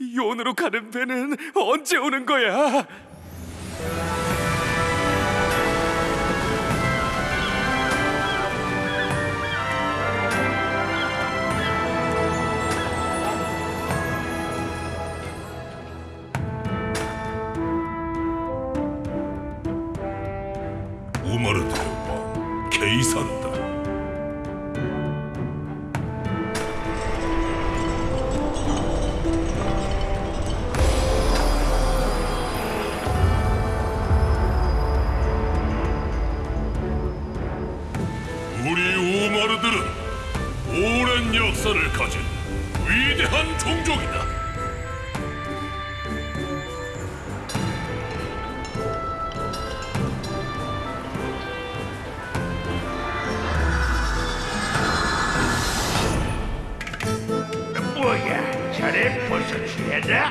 요원으로 가는 배는 언제 오는 거야? 우마르트의 왕 케이사르 역사를 가진 위대한 종족이다. 뭐야, 자네 벌써 취했나?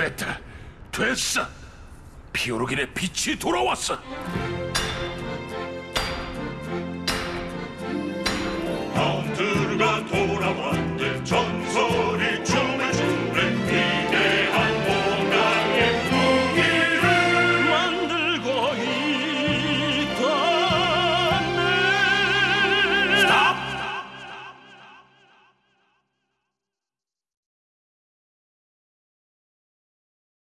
됐다. 됐어. 피오르긴의 빛이 돌아왔어. 하운트르가 돌